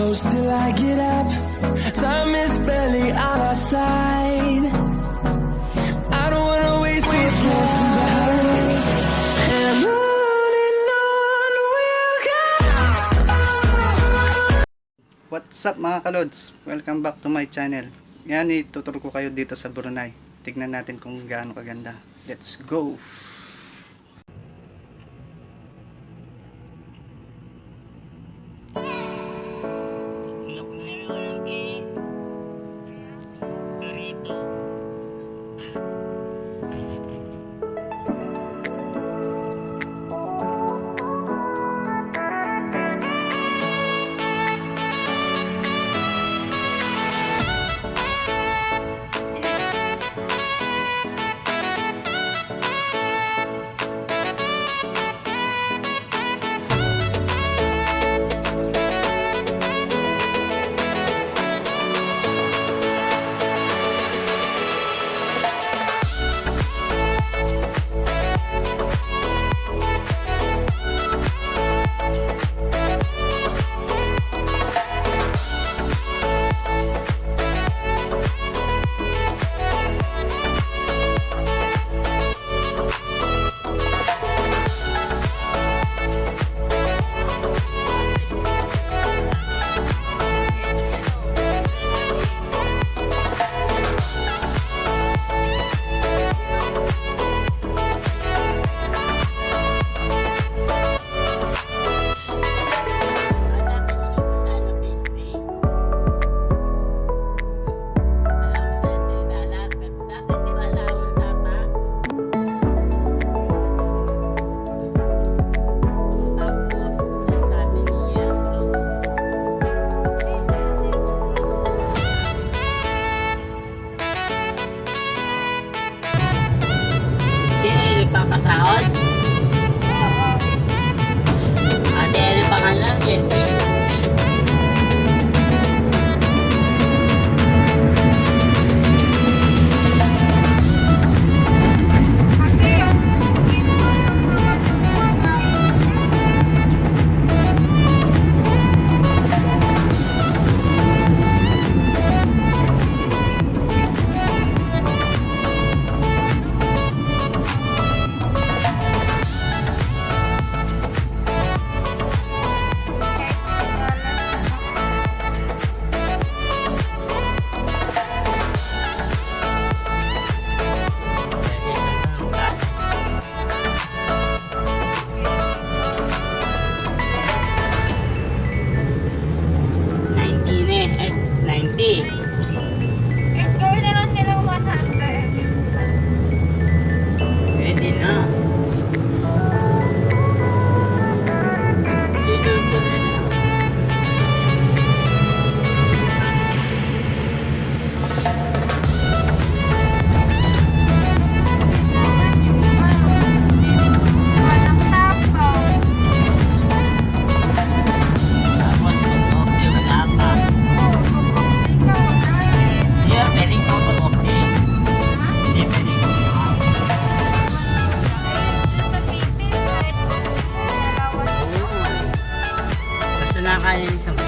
close till I get up. Time is barely on our side. I don't wanna waste what's left. And on and on we'll go. What's up mga kalods? Welcome back to my channel. Yan, ituturo ko kayo dito sa Brunei. Tignan natin kung gaano kaganda. Let's go! はい、す。